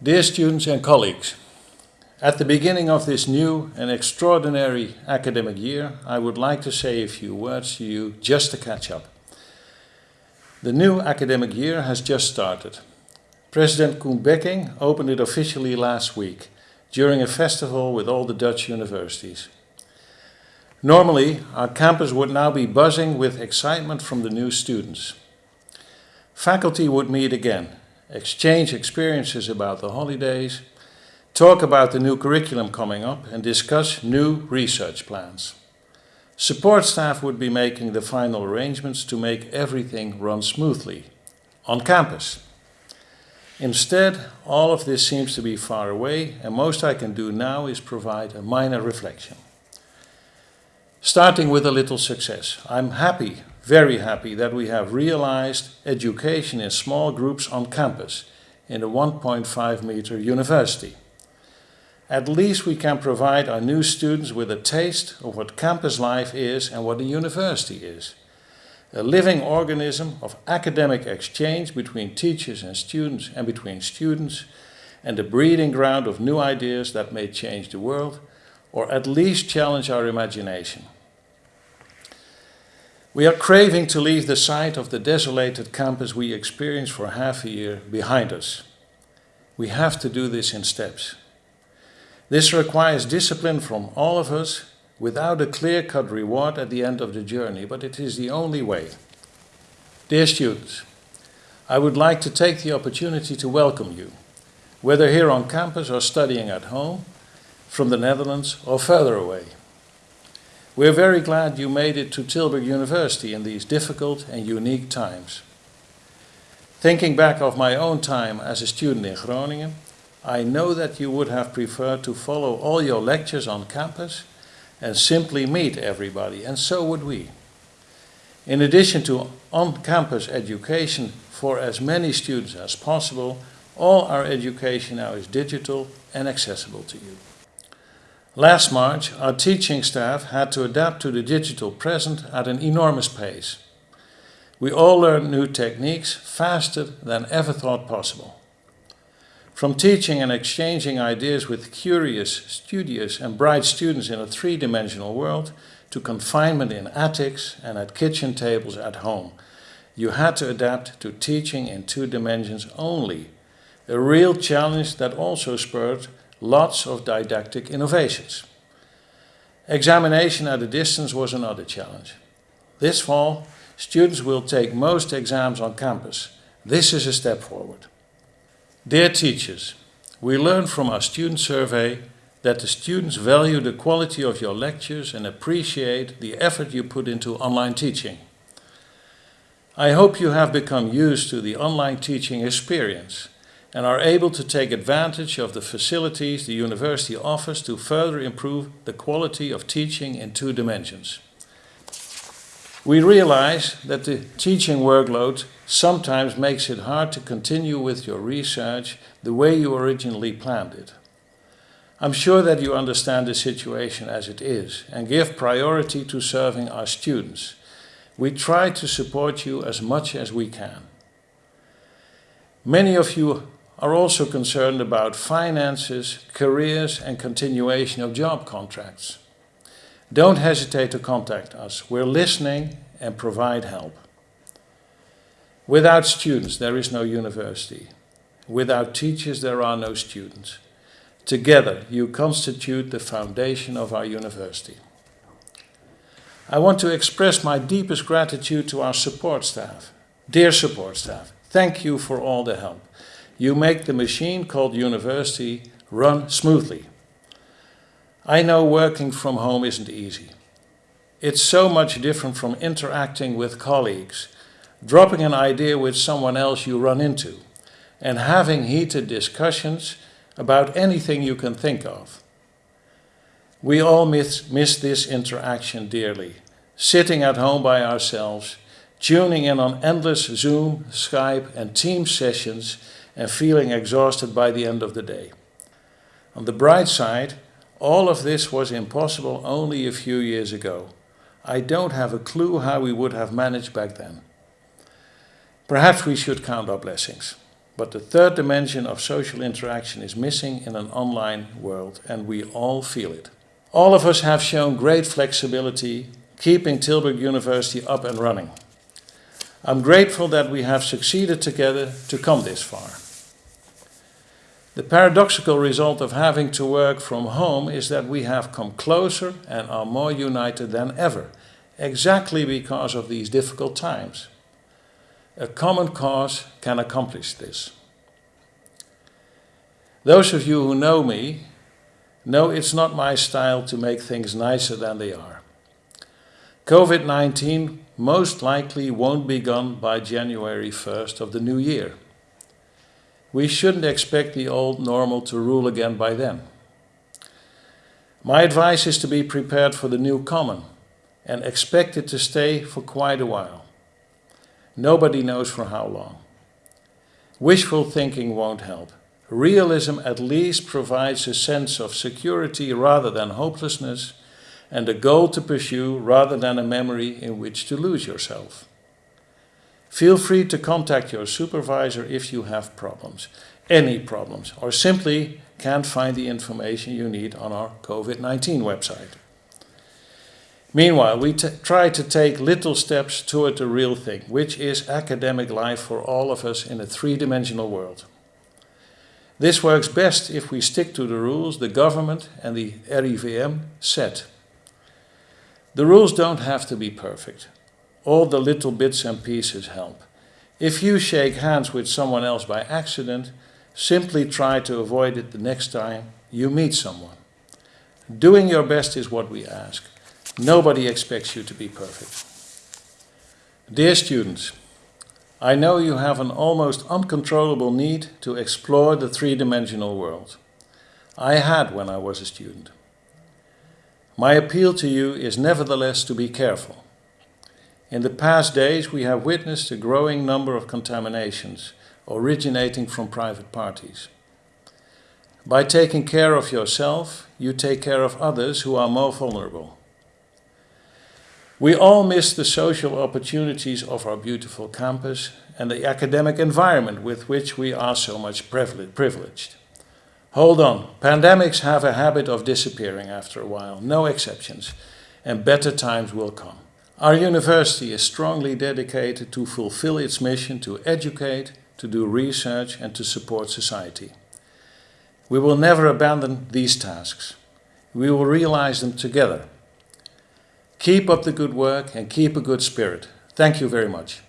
Dear students and colleagues, at the beginning of this new and extraordinary academic year, I would like to say a few words to you just to catch up. The new academic year has just started. President Koen Becking opened it officially last week during a festival with all the Dutch universities. Normally, our campus would now be buzzing with excitement from the new students. Faculty would meet again, exchange experiences about the holidays, talk about the new curriculum coming up and discuss new research plans. Support staff would be making the final arrangements to make everything run smoothly on campus. Instead, all of this seems to be far away and most I can do now is provide a minor reflection. Starting with a little success. I'm happy, very happy that we have realized education in small groups on campus in a 1.5 meter university. At least we can provide our new students with a taste of what campus life is and what a university is. A living organism of academic exchange between teachers and students and between students and a breeding ground of new ideas that may change the world or at least challenge our imagination. We are craving to leave the site of the desolated campus we experienced for half a year behind us. We have to do this in steps. This requires discipline from all of us without a clear-cut reward at the end of the journey, but it is the only way. Dear students, I would like to take the opportunity to welcome you, whether here on campus or studying at home, from the Netherlands or further away. We're very glad you made it to Tilburg University in these difficult and unique times. Thinking back of my own time as a student in Groningen, I know that you would have preferred to follow all your lectures on campus and simply meet everybody, and so would we. In addition to on-campus education for as many students as possible, all our education now is digital and accessible to you. Last March, our teaching staff had to adapt to the digital present at an enormous pace. We all learned new techniques faster than ever thought possible. From teaching and exchanging ideas with curious, studious and bright students in a three-dimensional world to confinement in attics and at kitchen tables at home, you had to adapt to teaching in two dimensions only, a real challenge that also spurred lots of didactic innovations. Examination at a distance was another challenge. This fall, students will take most exams on campus. This is a step forward. Dear teachers, we learned from our student survey that the students value the quality of your lectures and appreciate the effort you put into online teaching. I hope you have become used to the online teaching experience and are able to take advantage of the facilities the university offers to further improve the quality of teaching in two dimensions. We realize that the teaching workload sometimes makes it hard to continue with your research the way you originally planned it. I'm sure that you understand the situation as it is and give priority to serving our students. We try to support you as much as we can. Many of you are also concerned about finances, careers and continuation of job contracts. Don't hesitate to contact us. We're listening and provide help. Without students, there is no university. Without teachers, there are no students. Together, you constitute the foundation of our university. I want to express my deepest gratitude to our support staff. Dear support staff, thank you for all the help. You make the machine called university run smoothly. I know working from home isn't easy. It's so much different from interacting with colleagues, dropping an idea with someone else you run into, and having heated discussions about anything you can think of. We all miss, miss this interaction dearly, sitting at home by ourselves, tuning in on endless Zoom, Skype and Teams sessions and feeling exhausted by the end of the day. On the bright side, all of this was impossible only a few years ago. I don't have a clue how we would have managed back then. Perhaps we should count our blessings. But the third dimension of social interaction is missing in an online world, and we all feel it. All of us have shown great flexibility, keeping Tilburg University up and running. I'm grateful that we have succeeded together to come this far. The paradoxical result of having to work from home is that we have come closer and are more united than ever, exactly because of these difficult times. A common cause can accomplish this. Those of you who know me know it's not my style to make things nicer than they are. COVID-19 most likely won't be gone by January 1st of the new year. We shouldn't expect the old normal to rule again by then. My advice is to be prepared for the new common and expect it to stay for quite a while. Nobody knows for how long. Wishful thinking won't help. Realism at least provides a sense of security rather than hopelessness and a goal to pursue rather than a memory in which to lose yourself. Feel free to contact your supervisor if you have problems, any problems, or simply can't find the information you need on our COVID-19 website. Meanwhile, we try to take little steps toward the real thing, which is academic life for all of us in a three-dimensional world. This works best if we stick to the rules the government and the RIVM set. The rules don't have to be perfect. All the little bits and pieces help. If you shake hands with someone else by accident, simply try to avoid it the next time you meet someone. Doing your best is what we ask. Nobody expects you to be perfect. Dear students, I know you have an almost uncontrollable need to explore the three-dimensional world. I had when I was a student. My appeal to you is nevertheless to be careful. In the past days we have witnessed a growing number of contaminations originating from private parties. By taking care of yourself, you take care of others who are more vulnerable. We all miss the social opportunities of our beautiful campus and the academic environment with which we are so much privileged. Hold on, pandemics have a habit of disappearing after a while, no exceptions, and better times will come. Our university is strongly dedicated to fulfill its mission to educate, to do research and to support society. We will never abandon these tasks. We will realize them together Keep up the good work and keep a good spirit. Thank you very much.